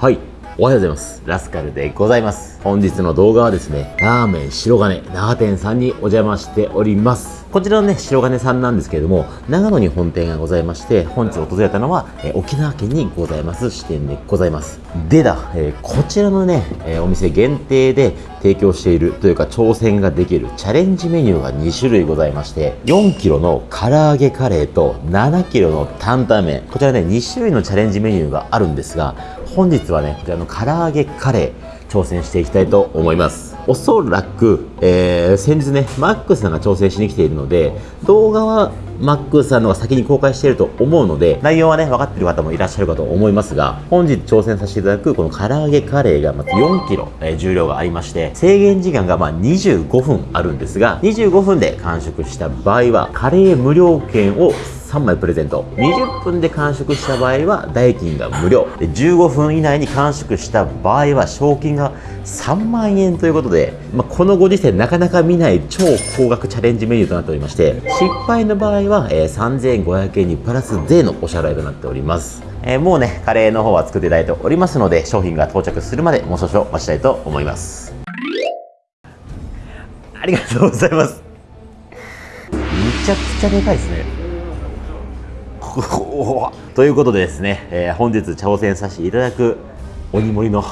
はい。おはようございます。ラスカルでございます。本日の動画はですねラーメン白金長店さんにお邪魔しております。こちらのね白金さんなんですけれども長野に本店がございまして本日訪れたのは、え沖縄県にございます支店でございます。でだ、えー、こちらのね、え、お店限定で提供しているというか挑戦ができるチャレンジメニューが2種類ございまして4 k g の唐揚げカレーと7 k g の担々麺。こちらね2種類のチャレンジメニューがあるんですが本日はねこちらの唐揚げカレー挑戦していきたいと思います。おそらく、えー、先日ねマックスさんが挑戦しに来ているので動画はマックスさんの方が先に公開していると思うので内容はね分かっている方もいらっしゃるかと思いますが本日挑戦させていただくこの唐揚げカレーがまず 4kg、えー、重量がありまして制限時間がま25分あるんですが25分で完食した場合はカレー無料券を3枚プレゼント。20分で完食した場合は代金が無料。で15分以内に完食した場合は賞金が3万円ということで、まあ、このご時世なかなか見ない超高額チャレンジメニューとなっておりまして失敗の場合は、えー、3500円にプラス税のお支払いとなっております。えー、もうねカレーの方は作っていただいておりますので商品が到着するまでもう少々お待ちたいと思います。ありがとうございます。めちゃくちゃでかいですね。ということでですね、えー、本日挑戦させていただく鬼盛りの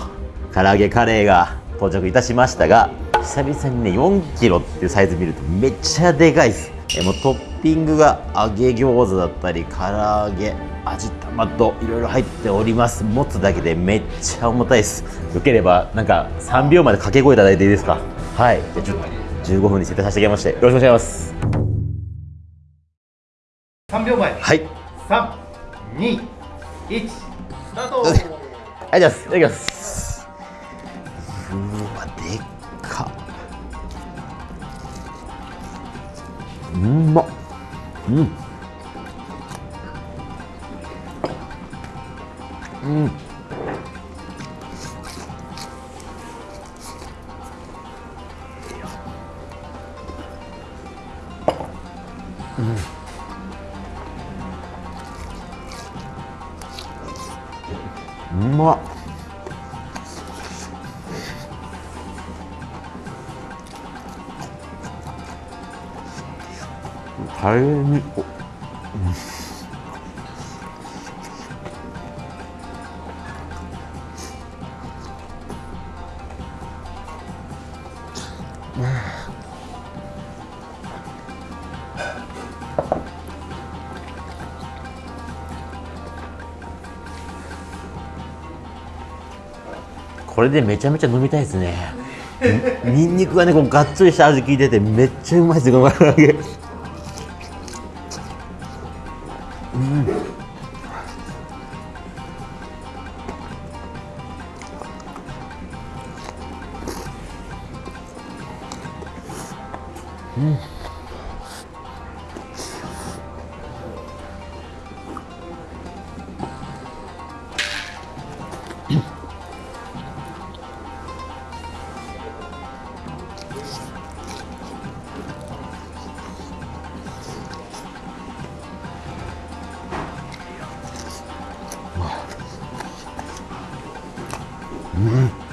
唐揚げカレーが到着いたしましたが久々にね4キロっていうサイズ見るとめっちゃでかいです、えー、もうトッピングが揚げ餃子だったり唐揚げ味玉といろいろ入っております。持つだけでめっちゃ重たいです。よければなんか3秒まで掛け声いただいていいですか？はい。じゃあちょっと15分に設定させていただきましてよろしくお願いします。3秒前。はい三、二、一、スタート。はい、じゃあ、いただきます。うわ、でっか。うまっ。うん。うん大変にここれでめちゃめちゃ飲みたいですね。に んにくがねこうがっつりした味効いててめっちゃうまいですよこの唐揚げ。うん。う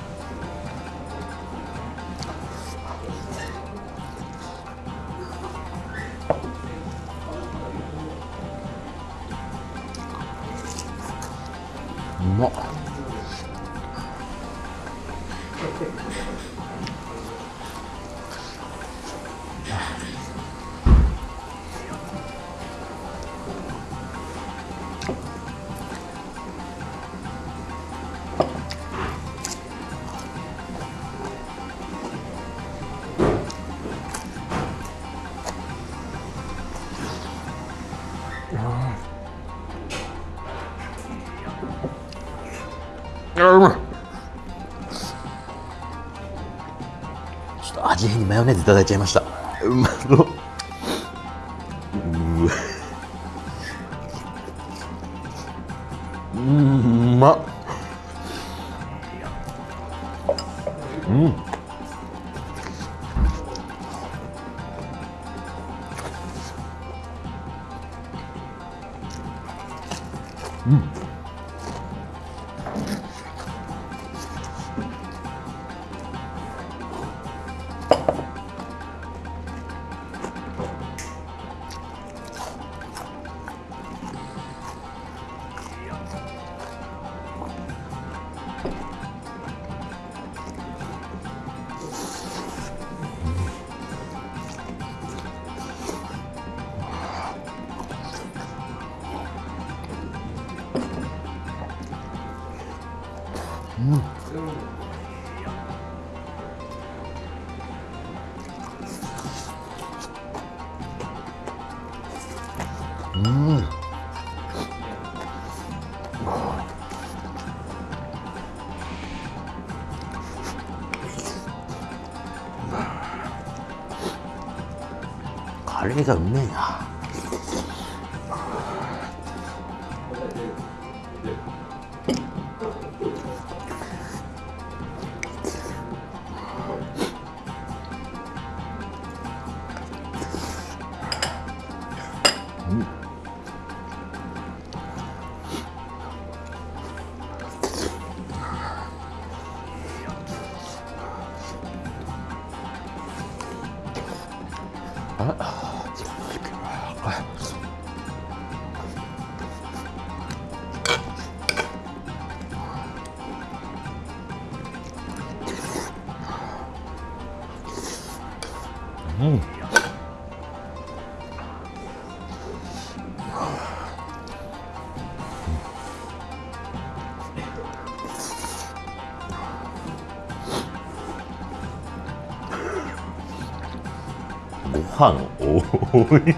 ちょっと味変にマヨネーズいただいちゃいました。うんカレーがうめえうん。ご飯多い。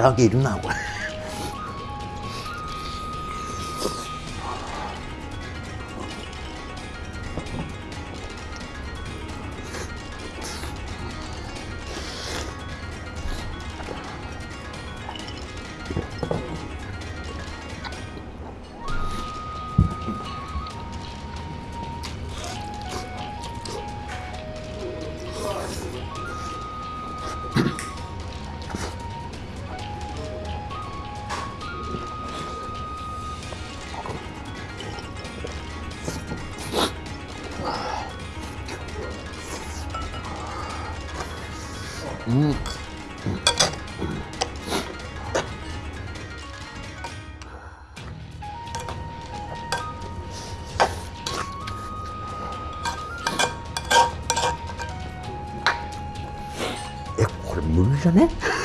にでっかい唐揚げいるなこれこれ無理じゃね。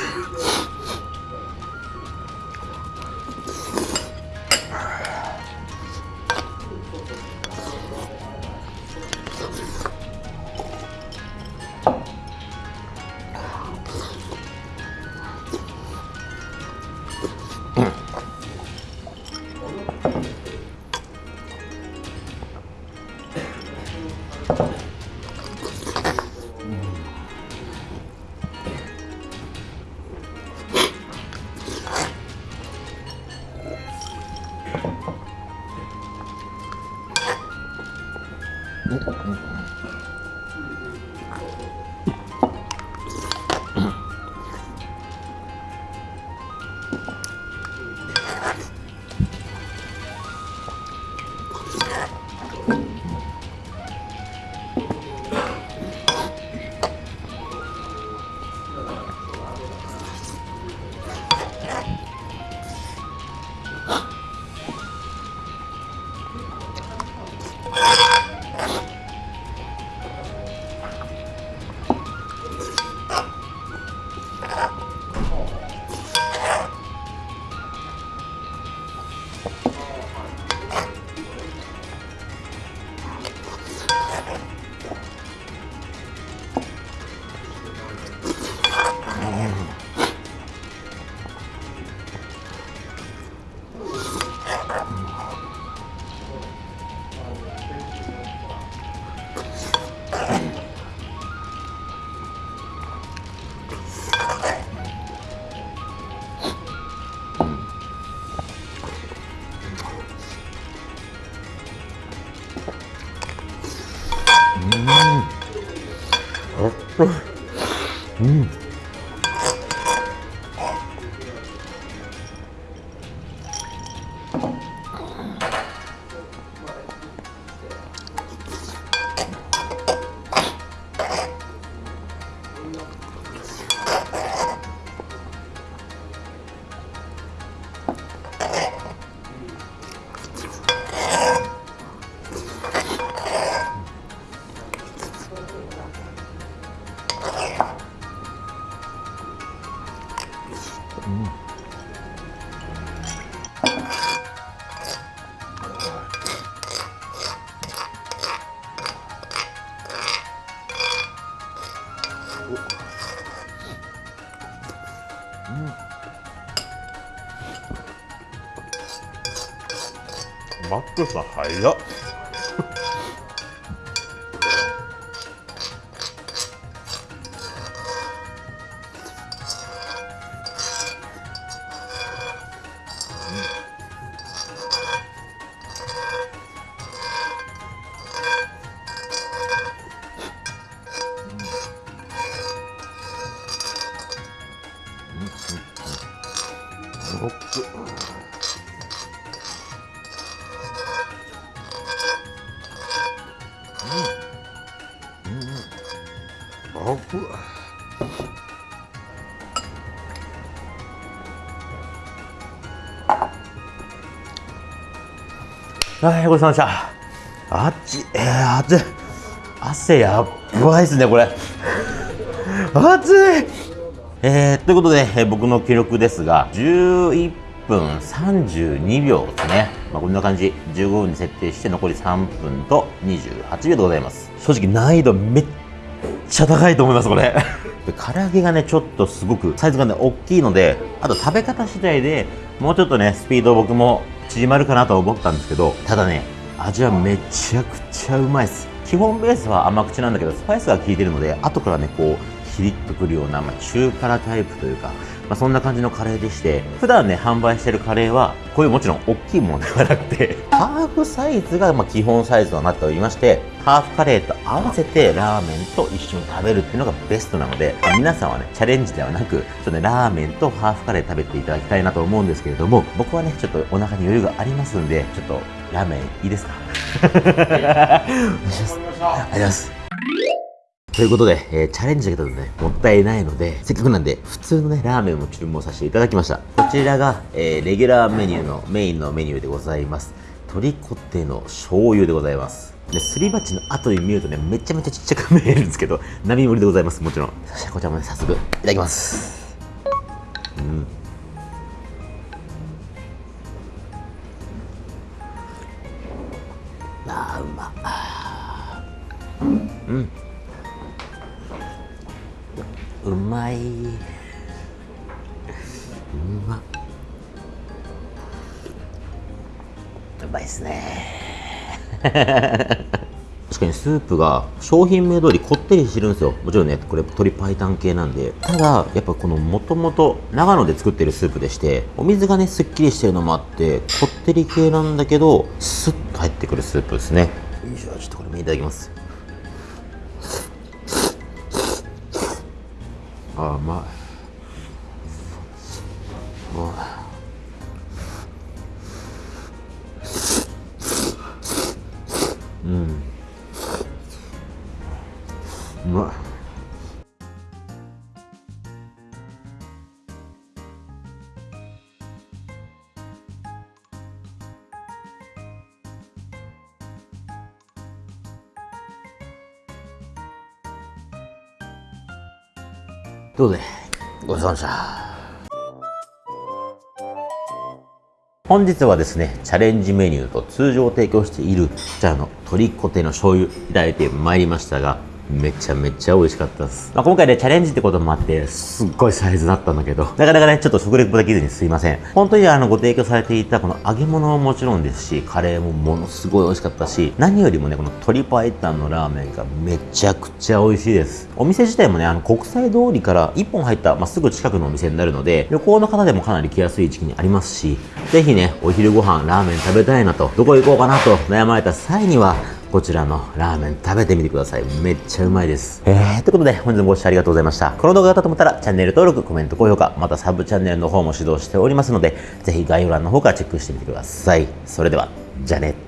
クスは早っ。はい、ごちそうさまでした。あっち、えー、熱い。汗やばいですね、これ。熱いえー、ということで、えー僕の記録ですが、11分32秒ですね。まあ、こんな感じ。15分に設定して、残り3分と28秒でございます。正直難易度めっちゃ高いと思います、これ。で唐揚げがね、ちょっとすごくサイズがね、大きいので、あと食べ方次第でもうちょっとね、スピード僕も縮まるかなと思ったんですけど、ただね、味はめちゃくちゃうまいです。基本ベースは甘口なんだけど、スパイスが効いてるので、後からね、こう、キリッとくるような、まあ、中辛タイプというか、まあ、そんな感じのカレーでして、普段ね、販売してるカレーは、こういうもちろん大きいものではなくて、ハーフサイズがま基本サイズとなっておりまして、ハーフカレーと合わせてラーメンと一緒に食べるっていうのがベストなので、まあ皆さんはね、チャレンジではなく、ちょっとね、ラーメンとハーフカレー食べていただきたいなと思うんですけれども、僕はね、ちょっとお腹に余裕がありますんで、ちょっとラーメンいいですか？お願いします。ありがとうございます。ということで、えーチャレンジだけだとね、もったいないので、せっかくなんで、普通のね、ラーメンも注文させていただきました。こちらが、えーレギュラーメニューのメインのメニューでございます。鶏コテの醤油でございます。で、すり鉢の後に見るとね、めちゃめちゃちっちゃく見えるんですけど、並盛りでございます、もちろん。そしてこちらもね、早速、いただきます。うん。うん。うまい。うま。うまいっすね。確かにスープが商品名通りこってりしてるんですよもちろんねこれ鶏白湯系なんでただやっぱこのもともと長野で作ってるスープでしてお水がねすっきりしてるのもあってこってり系なんだけどスッと入ってくるスープですねよいしょちょっとこれもいただきますあうまいうまい。ということで、ごちそうさまでした。本日はですね、チャレンジメニューと通常提供している、こちらの鶏コテの醤油いただいてまいりましたが、めちゃめちゃ美味しかったです。まあ、今回ね、チャレンジってこともあって、すっごいサイズだったんだけど、なかなかね、ちょっと食レポできずにすいません。本当にあの、ご提供されていたこの揚げ物ももちろんですし、カレーもものすごい美味しかったし、何よりもね、この鶏パイタンのラーメンがめちゃくちゃ美味しいです。お店自体もね、あの、国際通りから1本入った、まあ、すぐ近くのお店になるので、旅行の方でもかなり来やすい時期にありますし、ぜひね、お昼ご飯ラーメン食べたいなと、どこ行こうかなと悩まれた際には、こちらのラーメン食べてみてください。めっちゃうまいです。えー、ということで本日もご視聴ありがとうございました。この動画がと思ったらチャンネル登録、コメント、高評価、またサブチャンネルの方も指導しておりますので、ぜひ概要欄の方からチェックしてみてください。それでは、じゃあね。